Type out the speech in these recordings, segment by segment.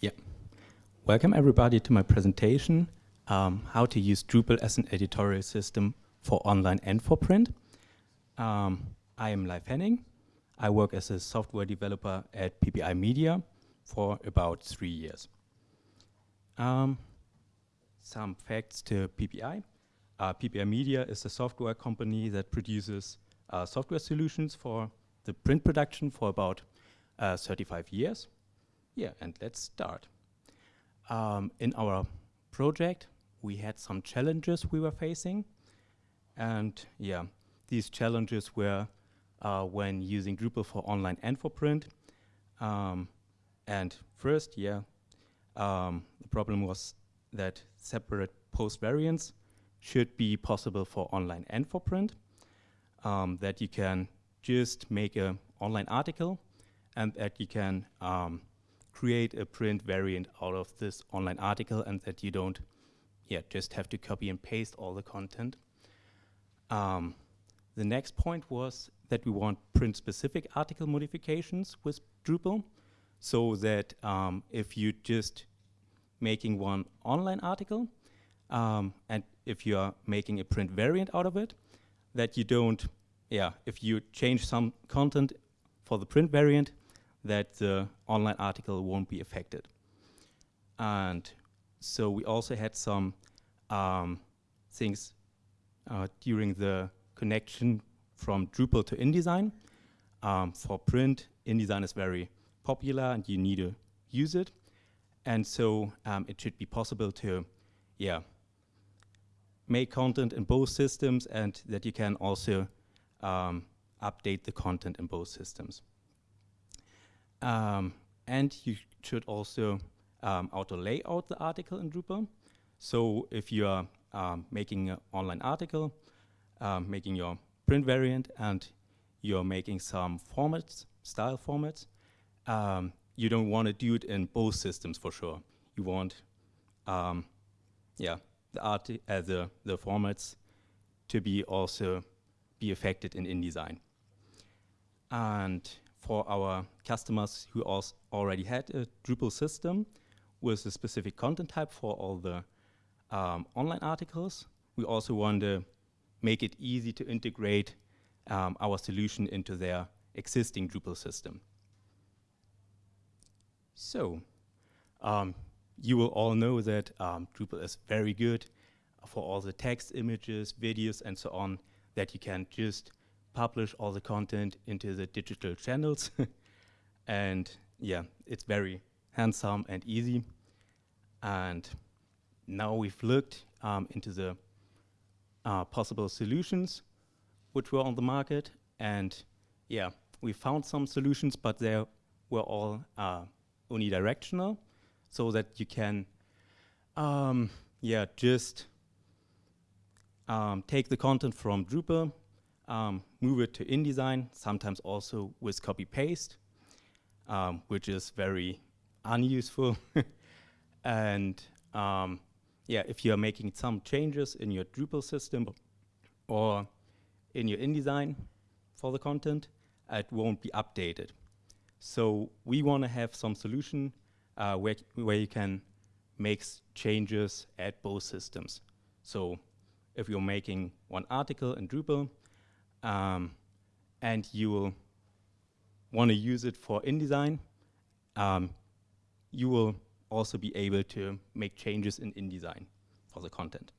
Yeah. Welcome everybody to my presentation, um, how to use Drupal as an editorial system for online and for print. Um, I am Leif Henning. I work as a software developer at PPI Media for about three years. Um, some facts to PPI. Uh, PPI Media is a software company that produces uh, software solutions for the print production for about uh, 35 years. Yeah, and let's start. Um, in our project, we had some challenges we were facing. And yeah, these challenges were uh, when using Drupal for online and for print. Um, and first, yeah, um, the problem was that separate post variants should be possible for online and for print. Um, that you can just make an online article and that you can um, create a print variant out of this online article and that you don't yeah, just have to copy and paste all the content. Um, the next point was that we want print-specific article modifications with Drupal so that um, if you're just making one online article um, and if you are making a print variant out of it, that you don't, yeah, if you change some content for the print variant, that the online article won't be affected. And so we also had some um, things uh, during the connection from Drupal to InDesign. Um, for print, InDesign is very popular and you need to use it. And so um, it should be possible to, yeah, make content in both systems and that you can also um, update the content in both systems. Um, and you should also um, auto layout the article in Drupal. So if you are um, making an online article, um, making your print variant, and you're making some formats, style formats, um, you don't want to do it in both systems for sure. You want, um, yeah, the art uh, the the formats to be also be affected in InDesign. And for our customers who already had a Drupal system with a specific content type for all the um, online articles, we also want to make it easy to integrate um, our solution into their existing Drupal system. So, um, you will all know that um, Drupal is very good for all the text, images, videos, and so on that you can just publish all the content into the digital channels. and yeah, it's very handsome and easy. And now we've looked um, into the uh, possible solutions which were on the market. And yeah, we found some solutions, but they were all uh, unidirectional so that you can um, yeah, just um, take the content from Drupal, um, move it to InDesign, sometimes also with copy paste, um, which is very unuseful. and um, yeah, if you are making some changes in your Drupal system or in your InDesign for the content, it won't be updated. So we want to have some solution uh, where, where you can make changes at both systems. So if you're making one article in Drupal, um, and you will want to use it for InDesign, um, you will also be able to make changes in InDesign for the content.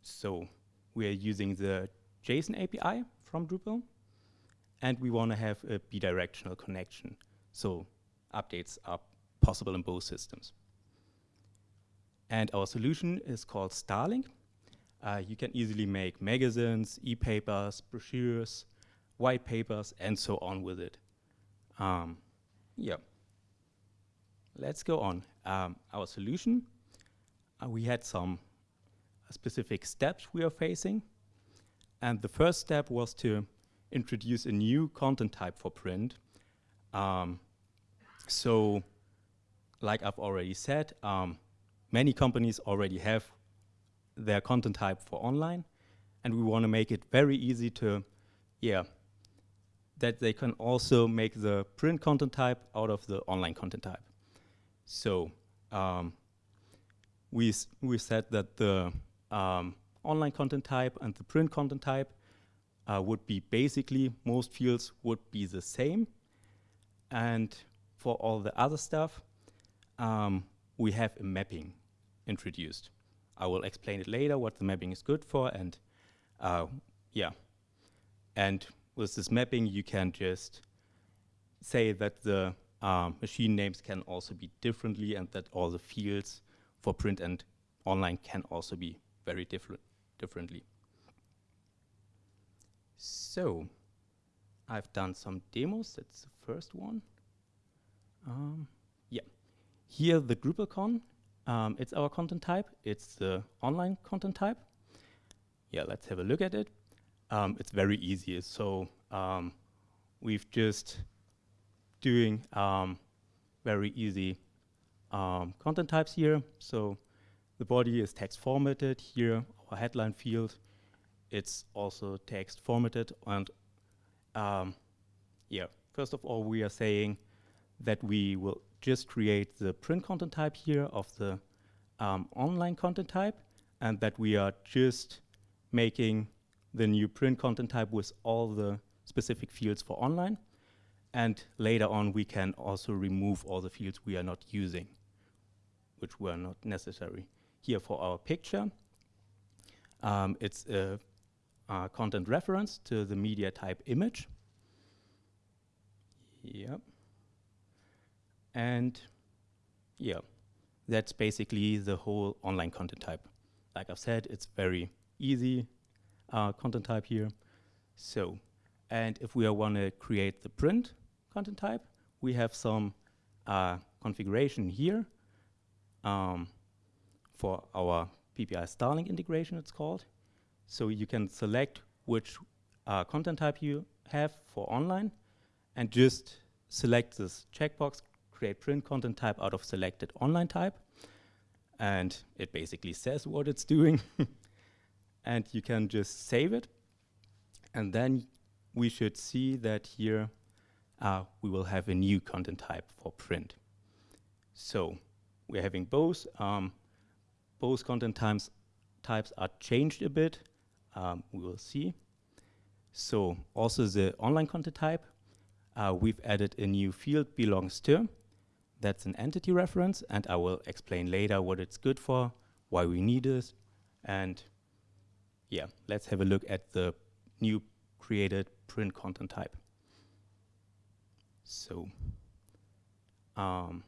So we are using the JSON API from Drupal, and we want to have a bidirectional connection. So updates are possible in both systems. And our solution is called Starlink. Uh, you can easily make magazines, e-papers, brochures, white papers, and so on with it. Um, yeah. Let's go on. Um, our solution, uh, we had some specific steps we are facing. And the first step was to introduce a new content type for print. Um, so, like I've already said, um, many companies already have their content type for online, and we want to make it very easy to, yeah, that they can also make the print content type out of the online content type. So um, we, we said that the um, online content type and the print content type uh, would be basically, most fields would be the same. And for all the other stuff, um, we have a mapping introduced. I will explain it later what the mapping is good for and uh, yeah. And with this mapping, you can just say that the um, machine names can also be differently and that all the fields for print and online can also be very different differently. So I've done some demos. That's the first one. Um, yeah. Here the DrupalCon, um, it's our content type. It's the online content type. Yeah, let's have a look at it. Um, it's very easy. So um, we've just doing um, very easy um, content types here. So the body is text formatted here, our headline field. It's also text formatted and um, yeah, first of all, we are saying that we will just create the print content type here of the um, online content type and that we are just making the new print content type with all the specific fields for online. And later on, we can also remove all the fields we are not using, which were not necessary. Here for our picture, um, it's a, a, content reference to the media type image. Yep. And yeah, that's basically the whole online content type. Like I've said, it's very easy uh, content type here. So, and if we want to create the print content type, we have some uh, configuration here um, for our PPI Starling integration, it's called. So you can select which uh, content type you have for online and just select this checkbox, create print content type out of selected online type. And it basically says what it's doing. and you can just save it. And then we should see that here uh, we will have a new content type for print. So we're having both. Um, both content types, types are changed a bit. Um, we will see. So also the online content type, uh, we've added a new field belongs to. That's an entity reference, and I will explain later what it's good for, why we need it, and yeah, let's have a look at the new created print content type. So, um,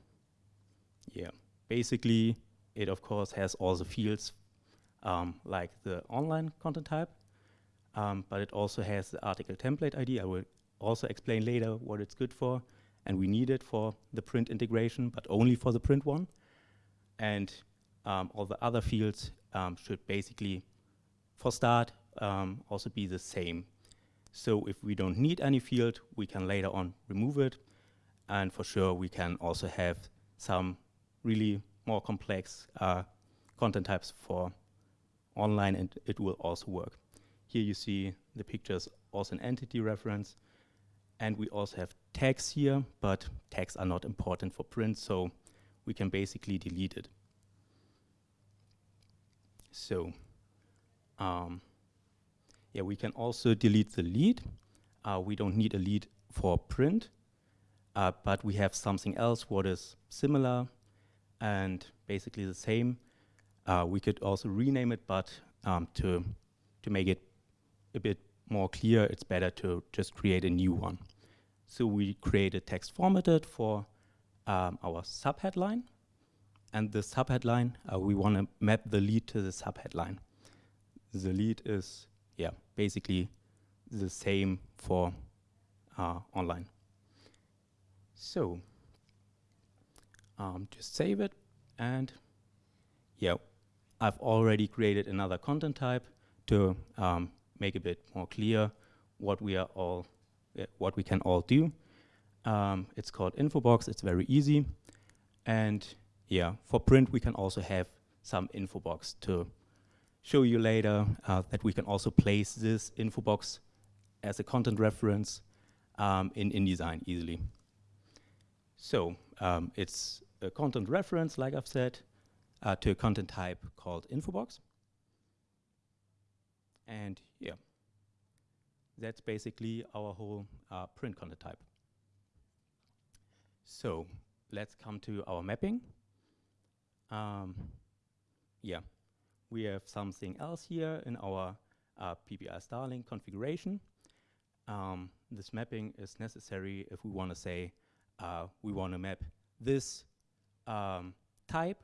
yeah, basically it of course has all the fields um, like the online content type, um, but it also has the article template ID. I will also explain later what it's good for, and we need it for the print integration, but only for the print one. And um, all the other fields um, should basically for start um, also be the same. So if we don't need any field, we can later on remove it. And for sure, we can also have some really more complex uh, content types for online, and it will also work. Here you see the pictures, also an entity reference. And we also have tags here, but tags are not important for print, so we can basically delete it. So um, yeah, we can also delete the lead. Uh, we don't need a lead for print, uh, but we have something else what is similar and basically the same. Uh, we could also rename it, but um, to, to make it a bit more clear, it's better to just create a new one. So we create a text formatted for um, our subheadline, and the subheadline, uh, we want to map the lead to the subheadline the lead is, yeah, basically the same for uh, online. So um, just save it and yeah, I've already created another content type to um, make a bit more clear what we are all, what we can all do. Um, it's called Infobox, it's very easy. And yeah, for print we can also have some Infobox to show you later uh, that we can also place this info box as a content reference um, in InDesign easily. So um, it's a content reference, like I've said, uh, to a content type called infobox. And yeah, that's basically our whole uh, print content type. So let's come to our mapping. Um, yeah, we have something else here in our uh, PPI Starling configuration. Um, this mapping is necessary if we want to say uh, we want to map this um, type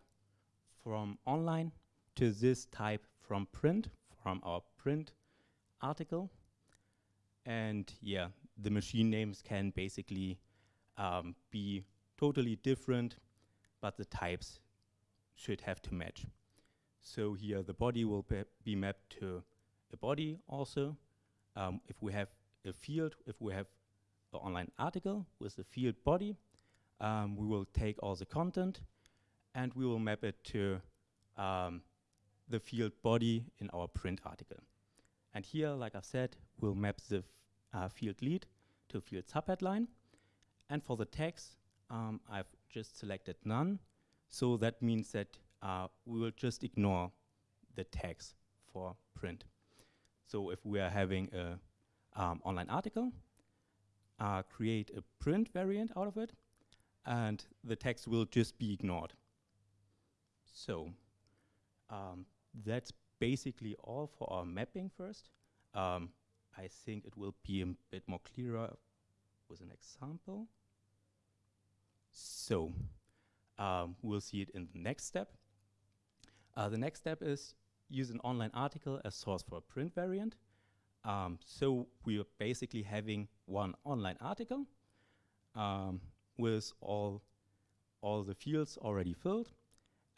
from online to this type from print, from our print article. And yeah, the machine names can basically um, be totally different, but the types should have to match. So here the body will be mapped to a body also. Um, if we have a field, if we have an online article with the field body, um, we will take all the content and we will map it to um, the field body in our print article. And here, like I said, we'll map the uh, field lead to field subheadline. And for the text, um, I've just selected none. So that means that uh, we will just ignore the tags for print. So if we are having a um, online article, uh, create a print variant out of it, and the text will just be ignored. So um, that's basically all for our mapping first. Um, I think it will be a bit more clearer with an example. So um, we'll see it in the next step. Uh, the next step is use an online article as source for a print variant. Um, so we are basically having one online article um, with all, all the fields already filled.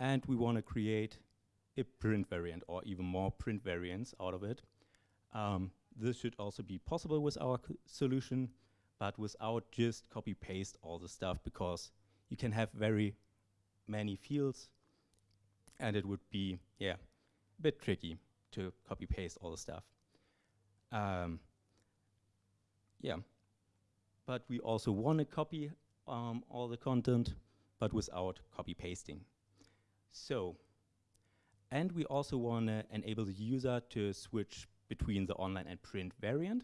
And we want to create a print variant or even more print variants out of it. Um, this should also be possible with our solution, but without just copy paste all the stuff because you can have very many fields and it would be, yeah, a bit tricky to copy paste all the stuff. Um, yeah, but we also want to copy um, all the content, but without copy pasting. So, and we also want to enable the user to switch between the online and print variant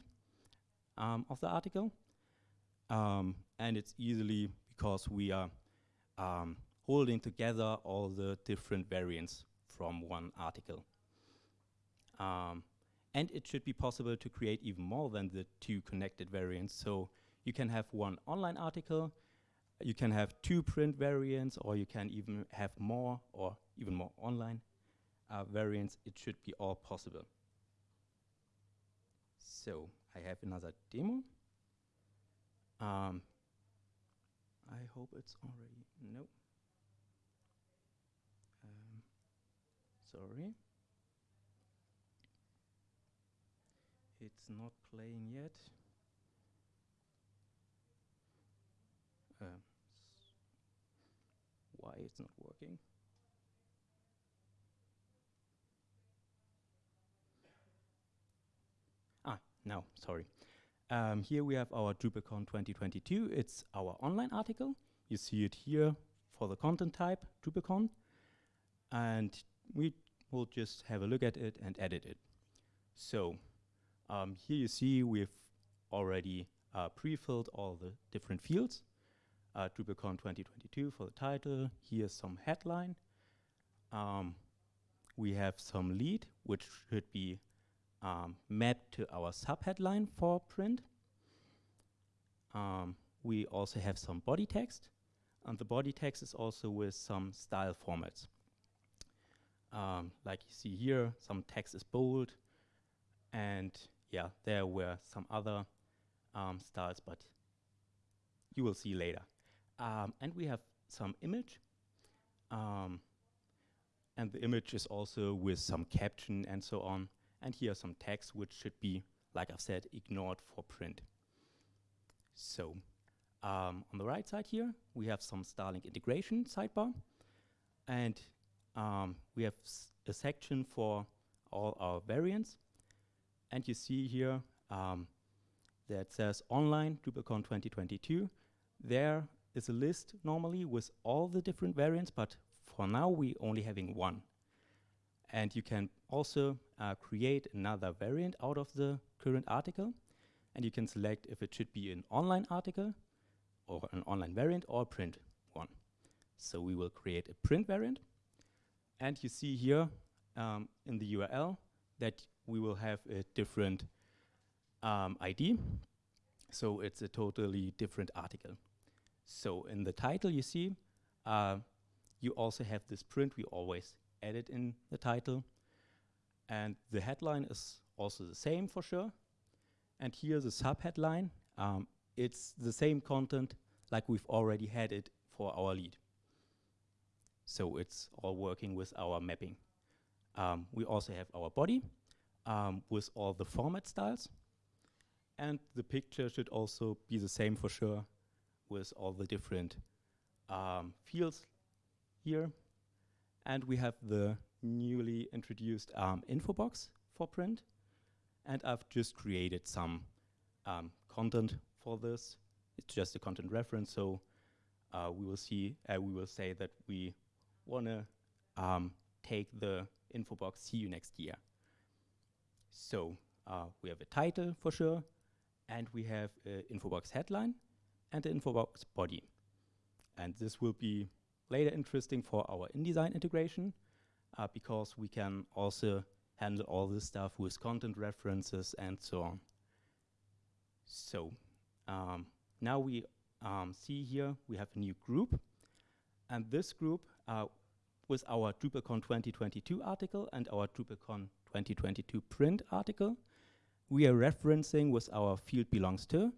um, of the article. Um, and it's easily because we are um, holding together all the different variants from one article. Um, and it should be possible to create even more than the two connected variants. So you can have one online article, you can have two print variants, or you can even have more or even more online uh, variants. It should be all possible. So I have another demo. Um, I hope it's already, no. Um, sorry. It's not playing yet. Uh, why it's not working? Ah, no, sorry. Um, here we have our DrupalCon 2022. It's our online article. You see it here for the content type, DrupalCon. And we will just have a look at it and edit it. So um, here you see we've already uh, pre-filled all the different fields. Uh, DrupalCon 2022 for the title. Here's some headline. Um, we have some lead, which should be um, mapped to our subheadline for print. Um, we also have some body text, and the body text is also with some style formats. Um, like you see here, some text is bold, and yeah, there were some other um, styles, but you will see later. Um, and we have some image, um, and the image is also with some caption and so on. And here are some text which should be, like I've said, ignored for print. So um, on the right side here, we have some Starling integration sidebar. And um, we have a section for all our variants. And you see here um, that says online DrupalCon 2022. There is a list normally with all the different variants, but for now we only having one. And you can also uh, create another variant out of the current article. And you can select if it should be an online article or an online variant or print one. So we will create a print variant. And you see here um, in the URL that we will have a different um, ID. So it's a totally different article. So in the title you see, uh, you also have this print we always edit in the title. And the headline is also the same for sure. And here the subheadline. Um, it's the same content like we've already had it for our lead. So it's all working with our mapping. Um, we also have our body um, with all the format styles. And the picture should also be the same for sure with all the different um, fields here. And we have the newly introduced um, info box for print. And I've just created some um, content for this. It's just a content reference, so uh, we will see, uh, we will say that we want to um, take the info box see you next year. So uh, we have a title for sure, and we have an info box headline and the info box body. And this will be later interesting for our InDesign integration uh, because we can also handle all this stuff with content references and so on. So um, now we um, see here we have a new group and this group uh, with our DrupalCon 2022 article and our DrupalCon 2022 print article, we are referencing with our field belongs to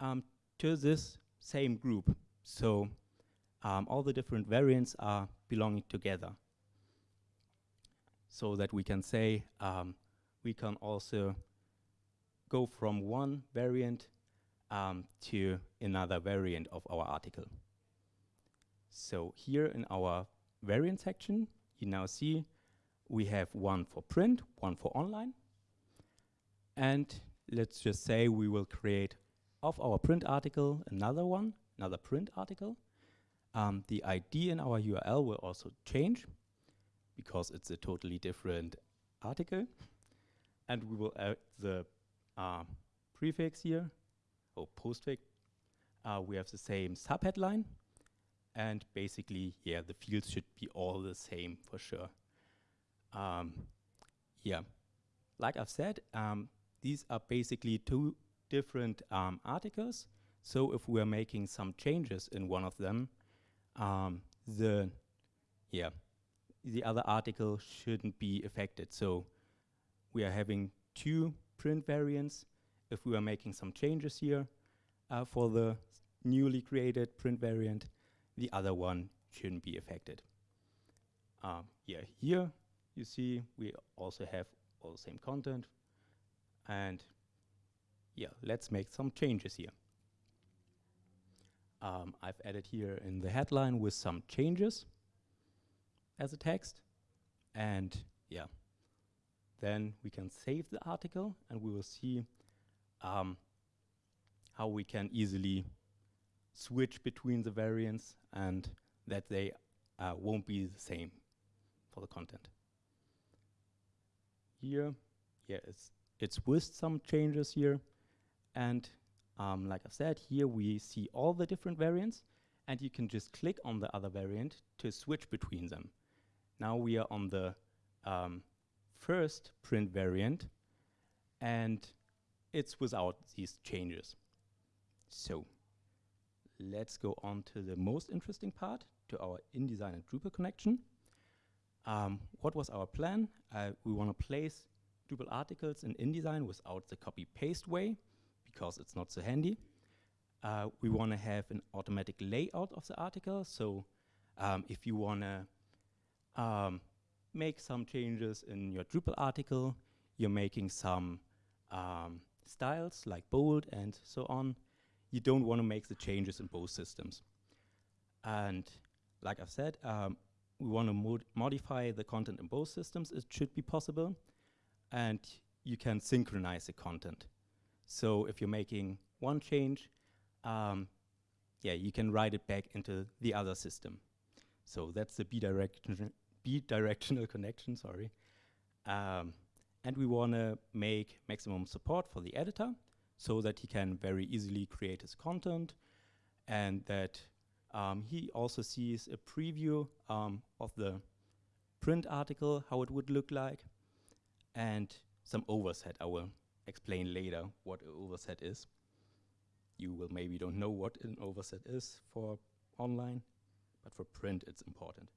um, to this same group. So um, all the different variants are belonging together. So that we can say um, we can also go from one variant um, to another variant of our article. So here in our variant section, you now see we have one for print, one for online. And let's just say we will create of our print article another one, another print article. Um, the ID in our URL will also change because it's a totally different article. And we will add the uh, prefix here, or postfix. Uh, we have the same subheadline. And basically, yeah, the fields should be all the same for sure. Um, yeah, like I've said, um, these are basically two different um, articles. So if we're making some changes in one of them, um, the yeah the other article shouldn't be affected. So we are having two print variants. If we are making some changes here uh, for the newly created print variant, the other one shouldn't be affected. Uh, yeah, here you see we also have all the same content. And yeah, let's make some changes here. Um, I've added here in the headline with some changes as a text. And yeah, then we can save the article and we will see um, how we can easily switch between the variants and that they uh, won't be the same for the content. Here, yeah, it's, it's with some changes here. And um, like I said, here we see all the different variants and you can just click on the other variant to switch between them. Now we are on the um, first print variant and it's without these changes. So let's go on to the most interesting part, to our InDesign and Drupal connection. Um, what was our plan? Uh, we want to place Drupal articles in InDesign without the copy-paste way, because it's not so handy. Uh, we want to have an automatic layout of the article, so um, if you want to um, make some changes in your Drupal article, you're making some um, styles like bold and so on, you don't want to make the changes in both systems. And like I've said, um, we want to mod modify the content in both systems. It should be possible. And you can synchronize the content. So if you're making one change, um, yeah, you can write it back into the other system. So that's the bidirectional, bidirectional connection, sorry. Um, and we want to make maximum support for the editor so that he can very easily create his content and that um, he also sees a preview um, of the print article, how it would look like, and some overset. I will explain later what an overset is. You will maybe don't know what an overset is for online, but for print it's important.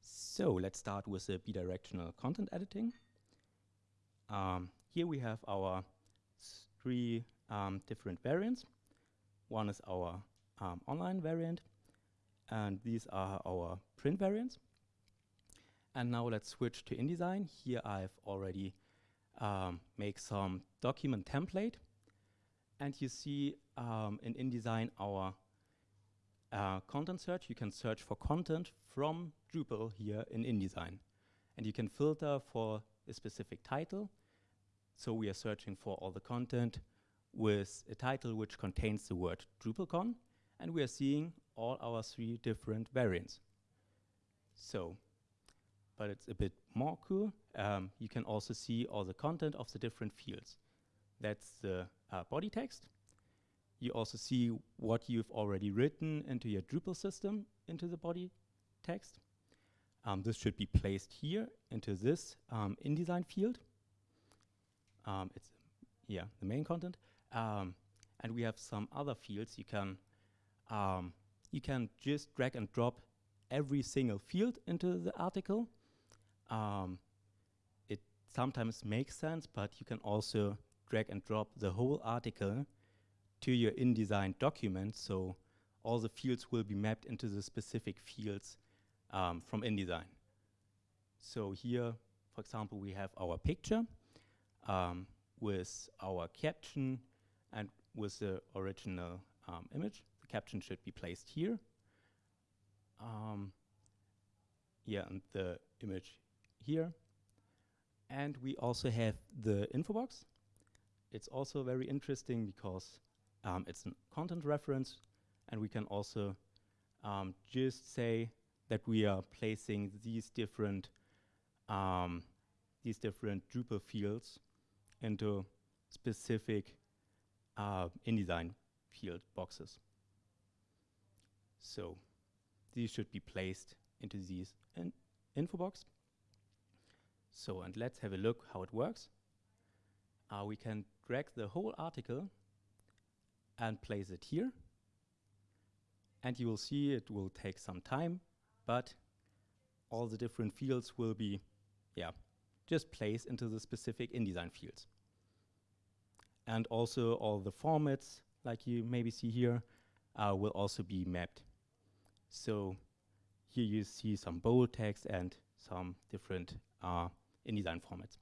So let's start with the bidirectional content editing. Um, here we have our three um, different variants. One is our um, online variant, and these are our print variants. And now let's switch to InDesign. Here I've already um, make some document template. And you see um, in InDesign our uh, content search. You can search for content from Drupal here in InDesign. And you can filter for a specific title. So we are searching for all the content with a title which contains the word DrupalCon. And we are seeing all our three different variants. So but it's a bit more cool. Um, you can also see all the content of the different fields. That's the uh, body text. You also see what you've already written into your Drupal system into the body text. Um, this should be placed here into this um, InDesign field. Um, it's yeah the main content, um, and we have some other fields. You can um, you can just drag and drop every single field into the article um, it sometimes makes sense, but you can also drag and drop the whole article to your InDesign document, so all the fields will be mapped into the specific fields um, from InDesign. So here, for example, we have our picture um, with our caption and with the original um, image. The caption should be placed here. Um, yeah, and the image here. And we also have the info box. It's also very interesting because um, it's a content reference and we can also um, just say that we are placing these different um, these different Drupal fields into specific uh, InDesign field boxes. So these should be placed into these in info box. So, and let's have a look how it works. Uh, we can drag the whole article and place it here. And you will see it will take some time, but all the different fields will be, yeah, just placed into the specific InDesign fields. And also all the formats, like you maybe see here, uh, will also be mapped. So here you see some bold text and some different uh, InDesign format.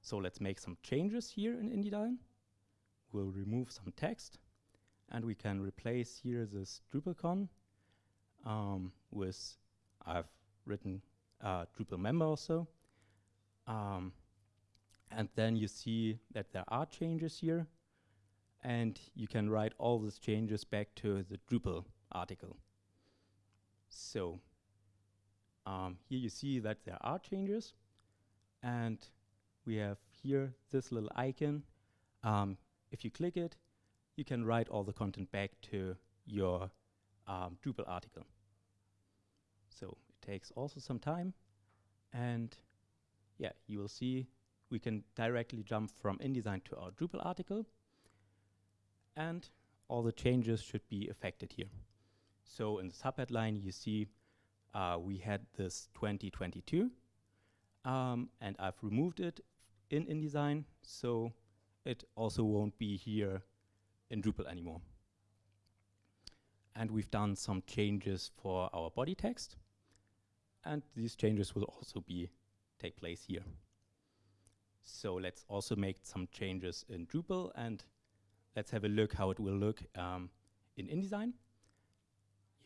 So let's make some changes here in InDesign. We'll remove some text and we can replace here this DrupalCon um, with, I've written uh, Drupal member also. Um, and then you see that there are changes here and you can write all these changes back to the Drupal article. So um, here you see that there are changes and we have here this little icon. Um, if you click it, you can write all the content back to your um, Drupal article. So it takes also some time. And yeah, you will see we can directly jump from InDesign to our Drupal article. And all the changes should be affected here. So in the subheadline, you see uh, we had this 2022 um, and I've removed it in InDesign, so it also won't be here in Drupal anymore. And we've done some changes for our body text, and these changes will also be take place here. So let's also make some changes in Drupal, and let's have a look how it will look um, in InDesign.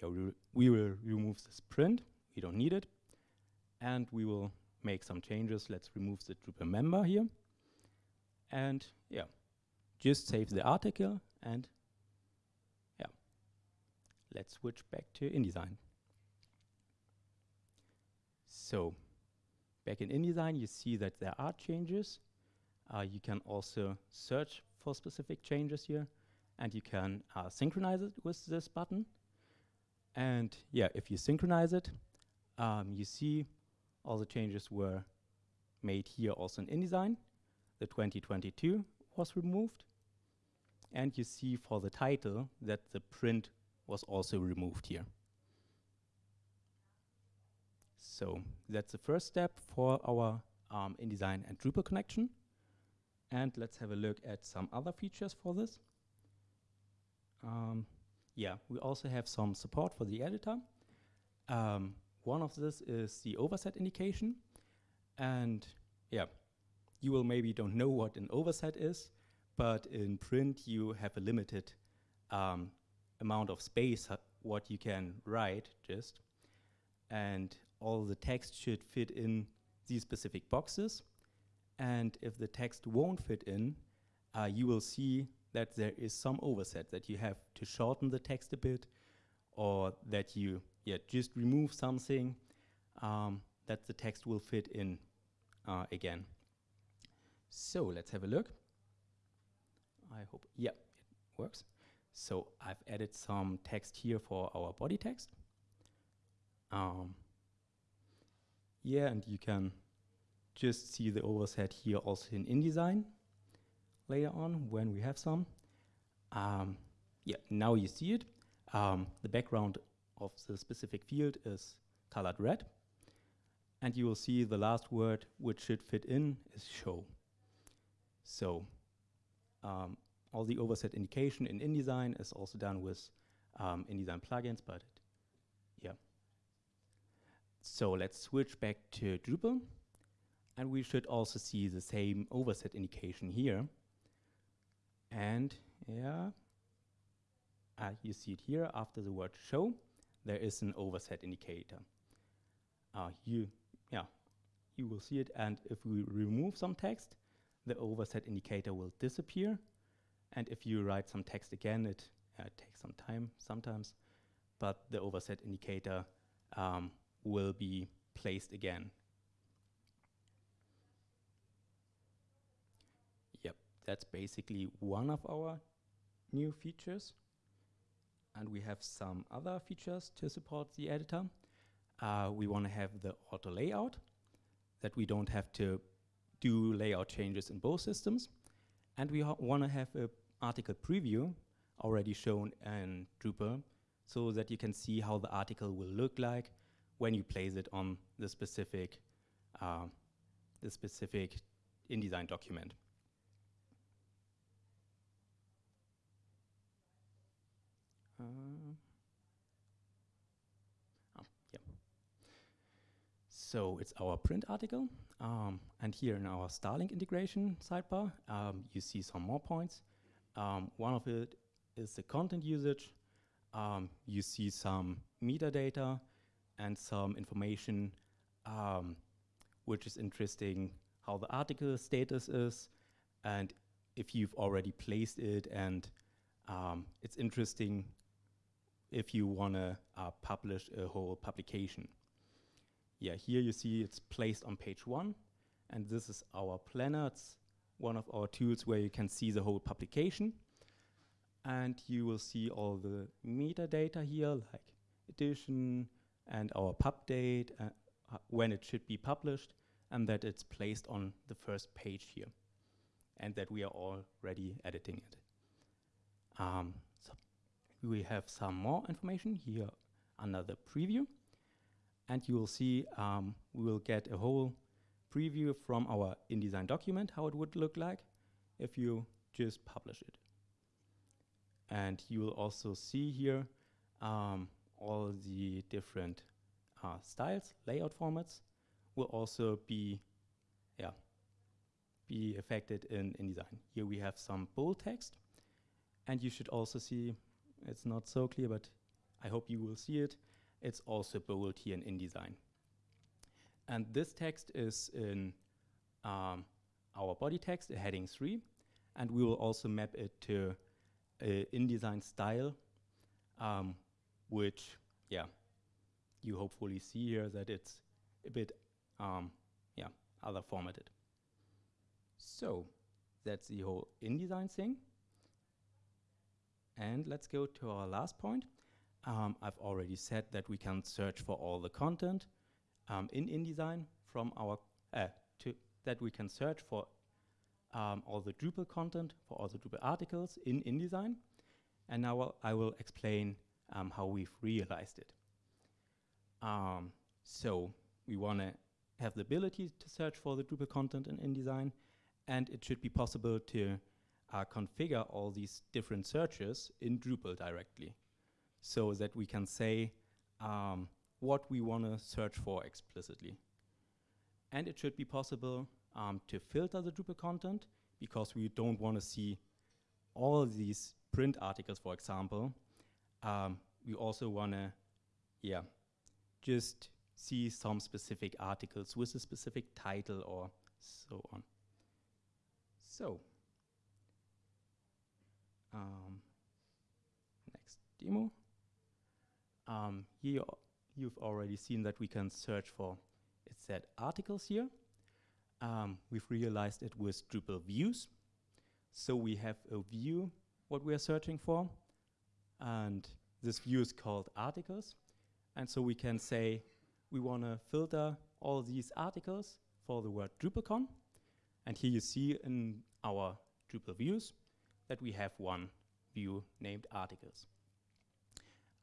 Yeah, we, we will remove this print, we don't need it, and we will make some changes. Let's remove the Drupal member here. And yeah, just save the article and yeah, let's switch back to InDesign. So back in InDesign, you see that there are changes. Uh, you can also search for specific changes here, and you can uh, synchronize it with this button. And yeah, if you synchronize it, um, you see all the changes were made here also in InDesign. The 2022 was removed. And you see for the title that the print was also removed here. So that's the first step for our um, InDesign and Drupal connection. And let's have a look at some other features for this. Um, yeah, we also have some support for the editor. Um, one of this is the overset indication. And yeah, you will maybe don't know what an overset is, but in print you have a limited um, amount of space uh, what you can write just. And all the text should fit in these specific boxes. And if the text won't fit in, uh, you will see that there is some overset, that you have to shorten the text a bit, or that you yeah, just remove something um, that the text will fit in uh, again. So let's have a look. I hope, yeah, it works. So I've added some text here for our body text. Um, yeah, and you can just see the overset here also in InDesign later on when we have some. Um, yeah, now you see it. Um, the background of the specific field is colored red. And you will see the last word which should fit in is show. So um, all the overset indication in InDesign is also done with um, InDesign plugins, but yeah. So let's switch back to Drupal. And we should also see the same overset indication here. And yeah, uh, you see it here after the word show, there is an overset indicator. Uh, you, yeah, you will see it. And if we remove some text, the overset indicator will disappear. And if you write some text again, it uh, takes some time sometimes, but the overset indicator um, will be placed again. Yep, that's basically one of our new features. And we have some other features to support the editor. Uh, we want to have the auto layout, that we don't have to do layout changes in both systems. And we want to have an article preview already shown in Drupal so that you can see how the article will look like when you place it on the specific, uh, the specific InDesign document. Uh, oh, yeah. So it's our print article. Um, and here in our Starlink integration sidebar, um, you see some more points. Um, one of it is the content usage. Um, you see some metadata and some information um, which is interesting, how the article status is, and if you've already placed it, and um, it's interesting if you want to uh, publish a whole publication. Yeah, here you see it's placed on page one, and this is our planner. It's one of our tools where you can see the whole publication. And you will see all the metadata here, like edition and our pub date, uh, uh, when it should be published, and that it's placed on the first page here, and that we are already editing it. Um, we have some more information here under the preview. And you will see um, we will get a whole preview from our InDesign document, how it would look like if you just publish it. And you will also see here um, all the different uh, styles, layout formats will also be, yeah, be affected in InDesign. Here we have some bold text, and you should also see, it's not so clear, but I hope you will see it, it's also bold here in InDesign. And this text is in um, our body text, heading 3, and we will also map it to InDesign style, um, which, yeah, you hopefully see here that it's a bit, um, yeah, other formatted. So that's the whole InDesign thing. And let's go to our last point. Um, I've already said that we can search for all the content um, in InDesign from our, uh, to that we can search for um, all the Drupal content, for all the Drupal articles in InDesign. And now I will explain um, how we've realized it. Um, so we want to have the ability to search for the Drupal content in InDesign, and it should be possible to uh, configure all these different searches in Drupal directly so that we can say um, what we want to search for explicitly. And it should be possible um, to filter the Drupal content because we don't want to see all these print articles, for example. Um, we also want to, yeah, just see some specific articles with a specific title or so on. So, um, next demo. Um, here you've already seen that we can search for, it said articles here. Um, we've realized it with Drupal views. So we have a view, what we are searching for, and this view is called articles. And so we can say we want to filter all these articles for the word DrupalCon. And here you see in our Drupal views that we have one view named articles.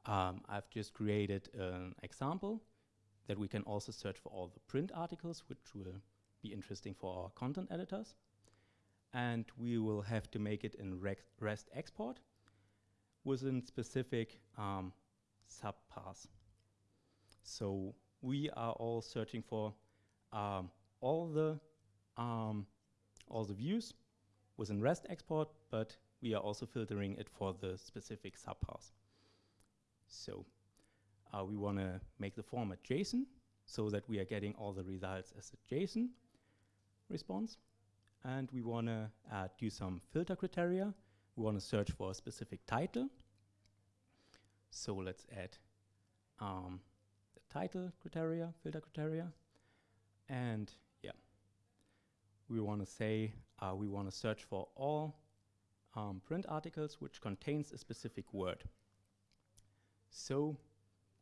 Um, I've just created an example that we can also search for all the print articles, which will be interesting for our content editors. And we will have to make it in REST export with a specific um, subpath. So we are all searching for um, all the um, all the views within REST export, but we are also filtering it for the specific subpath. So uh, we want to make the format JSON so that we are getting all the results as a JSON response. And we want to uh, do some filter criteria. We want to search for a specific title. So let's add um, the title criteria, filter criteria. And yeah, we want to say uh, we want to search for all um, print articles which contains a specific word. So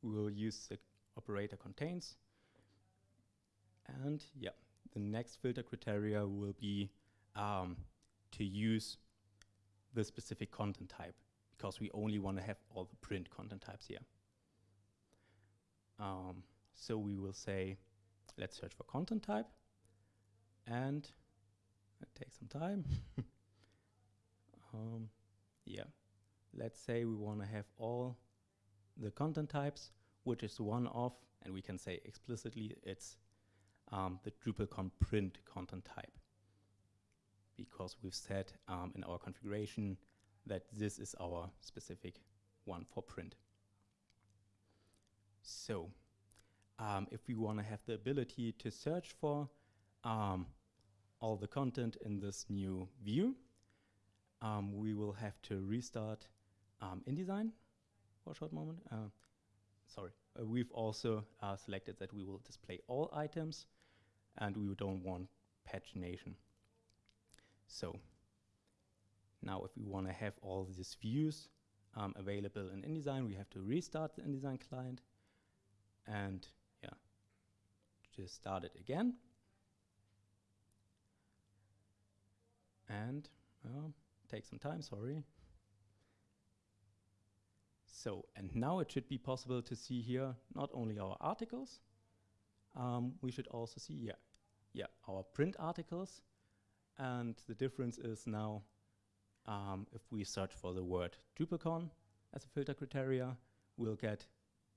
we will use the operator contains. And yeah, the next filter criteria will be um, to use the specific content type because we only want to have all the print content types here. Um, so we will say, let's search for content type and it takes some time. um, yeah, let's say we want to have all the content types, which is one of, and we can say explicitly it's um, the DrupalCon print content type. Because we've said um, in our configuration that this is our specific one for print. So um, if we want to have the ability to search for um, all the content in this new view, um, we will have to restart um, InDesign for a short moment. Uh, sorry, uh, we've also uh, selected that we will display all items and we don't want pagination. So now if we want to have all these views um, available in InDesign, we have to restart the InDesign client and yeah, just start it again. And uh, take some time, sorry. So, and now it should be possible to see here not only our articles, um, we should also see, yeah, yeah, our print articles. And the difference is now, um, if we search for the word DrupalCon as a filter criteria, we'll get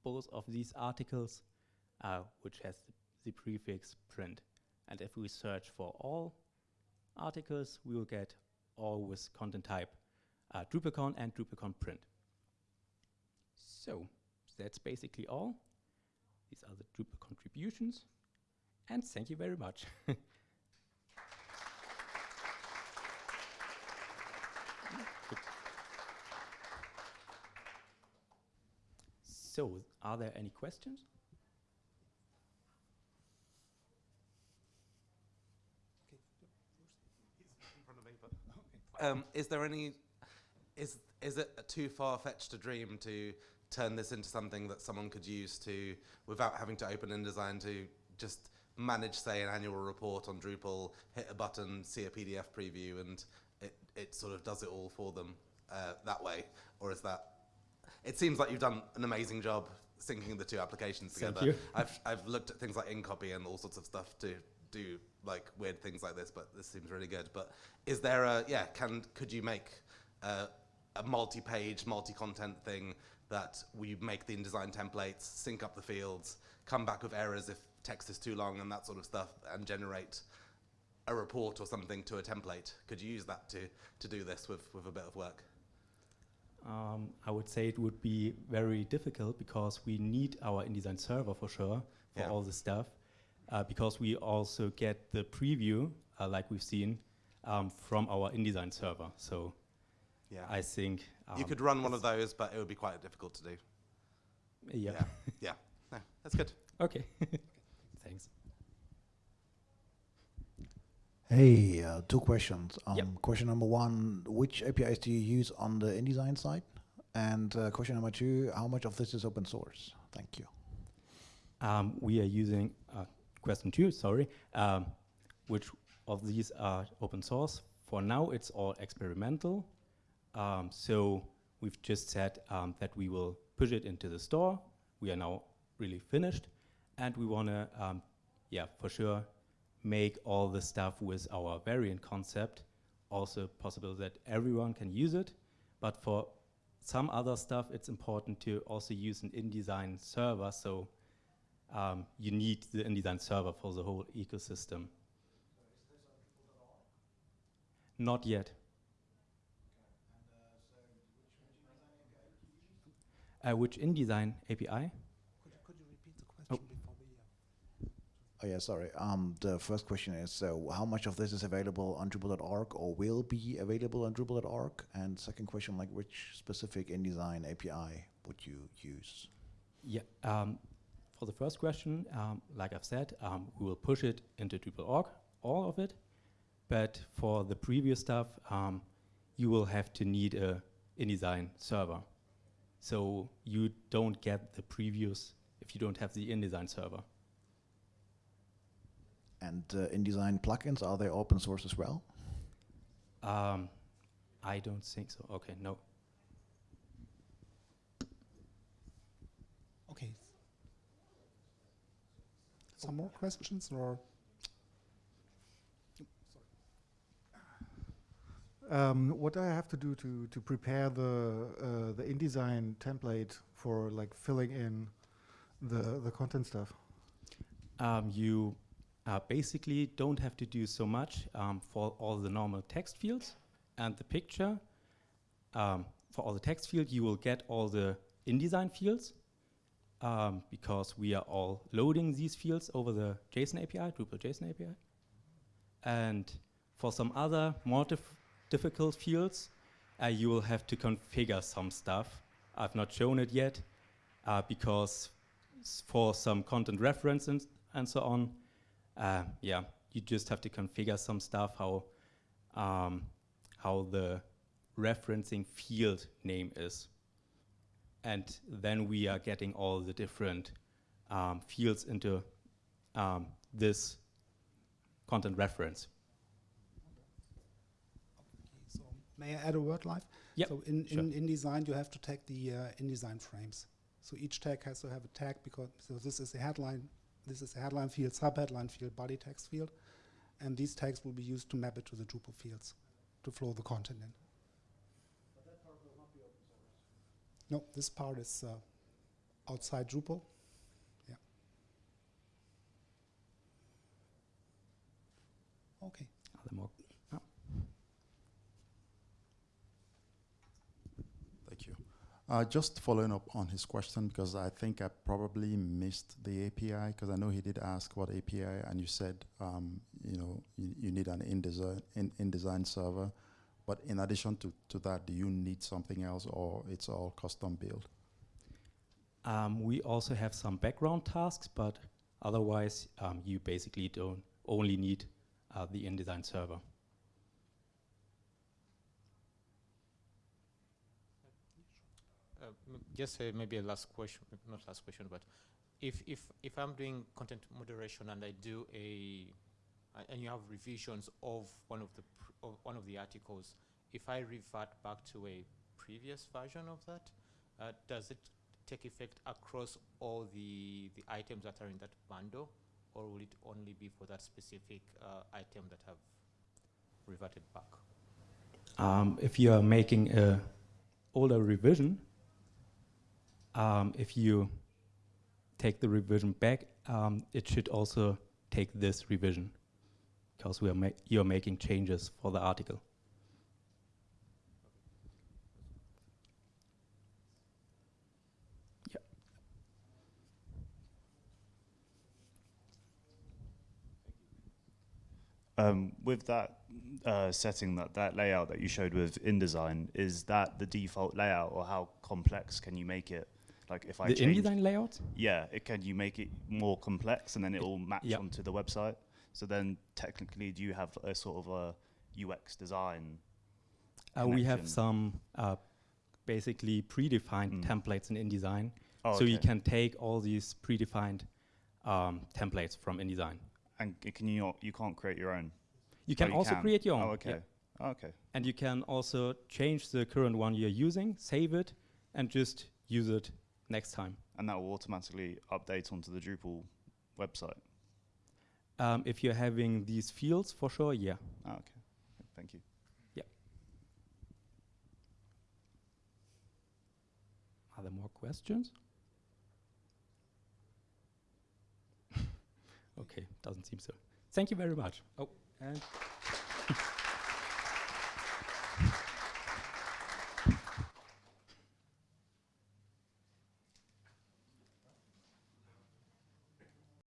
both of these articles, uh, which has the, the prefix print. And if we search for all articles, we will get all with content type uh, DrupalCon and DrupalCon print. So that's basically all. These are the Drupal contributions. And thank you very much. so, are there any questions? Um, is there any? Is is it too far fetched a dream to turn this into something that someone could use to, without having to open InDesign, to just manage, say, an annual report on Drupal, hit a button, see a PDF preview, and it it sort of does it all for them uh, that way? Or is that? It seems like you've done an amazing job syncing the two applications Thank together. you. I've I've looked at things like InCopy and all sorts of stuff to do like weird things like this, but this seems really good. But is there a yeah? Can could you make uh, a multi-page, multi-content thing that we make the InDesign templates, sync up the fields, come back with errors if text is too long and that sort of stuff, and generate a report or something to a template? Could you use that to to do this with with a bit of work? Um, I would say it would be very difficult because we need our InDesign server for sure for Yeah. all the stuff. Uh, because we also get the preview, uh, like we've seen, um, from our InDesign server. So Yeah. I think you um, could run one of those, but it would be quite difficult to do. Yeah. Yeah. yeah. No, that's good. okay. Thanks. Hey, uh, two questions. Um, Yep. Question number one: Which APIs do you use on the InDesign side? And uh, question number two: How much of this is open source? Thank you. Um, we are using question two, sorry, um, which of these are open source. For now, it's all experimental. Um, so we've just said um, that we will push it into the store. We are now really finished, and we want to, um, yeah, for sure, make all the stuff with our variant concept also possible that everyone can use it. But for some other stuff, it's important to also use an InDesign server. So um, you need the InDesign server for the whole ecosystem. Not yet. Uh, which InDesign API? Could you, could you repeat the question before we? Uh, Oh yeah, sorry. Um, the first question is: So, how much of this is available on Drupal.org or will be available on Drupal.org? And second question, like, which specific InDesign API would you use? Yeah. Um, for the first question, um, like I've said, um, we will push it into Drupal.org, all of it. But for the previous stuff, um, you will have to need a InDesign server. So you don't get the previews if you don't have the InDesign server. And uh, InDesign plugins are they open source as well? Um, I don't think so. Okay, no. Some more questions or? Um, what do I have to do to, to prepare the uh, the InDesign template for like filling in the the content stuff? Um, you uh, basically don't have to do so much um, for all the normal text fields and the picture. Um, for all the text field, you will get all the InDesign fields um, because we are all loading these fields over the JSON API, Drupal JSON API. And for some other more dif difficult fields, uh, you will have to configure some stuff. I've not shown it yet uh, because for some content reference and, and so on, uh, yeah, you just have to configure some stuff how um, how the referencing field name is, and then we are getting all the different um, fields into um, this content reference. Okay, so may I add a word live? Yep, So in, sure. in InDesign, you have to tag the uh, InDesign frames. So each tag has to have a tag because so this is a headline, this is a headline field, sub-headline field, body text field, and these tags will be used to map it to the Drupal fields to flow the content in. No, this part is uh, outside Drupal. Yeah. Okay. Are there more? Oh. Thank you. Uh, just following up on his question, because I think I probably missed the API, because I know he did ask what API, and you said, um, you know, you, you need an InDesign, in, InDesign server. But in addition to, to that, do you need something else, or it's all custom built? Um, we also have some background tasks, but otherwise, um, you basically don't only need uh, the InDesign server. Uh, Just uh, maybe a last question, not last question, but if, if, if I'm doing content moderation and I do a, a- and you have revisions of one of the, pr- of one of the articles, if I revert back to a previous version of that, uh, does it take effect across all the, the items that are in that bundle? Or will it only be for that specific uh, item that have reverted back? Um, if you are making a older revision, um, if you take the revision back, um, it should also take this revision because we are ma- you're making changes for the article. Yeah. Um, with that uh, setting, that, that layout that you showed with InDesign, is that the default layout, or how complex can you make it? Like if I the change, InDesign layout? yeah, it, can you make it more complex, and then it will match yeah. onto the website? So then, technically, do you have a sort of a UX design? Uh, we have some uh, basically predefined Mm. templates in InDesign. Oh, so you can take all these predefined um, templates from InDesign. and can you not? You can't create your own. You Oh, can also create your own. Oh, yeah. okay. Oh, okay. And you can also change the current one you're using, save it, and just use it next time. And that will automatically update onto the Drupal website. Um, if you're having these fields, for sure, yeah. Oh, okay. Thank you. Yeah. Are there more questions? okay, doesn't seem so. Thank you very much. Oh, and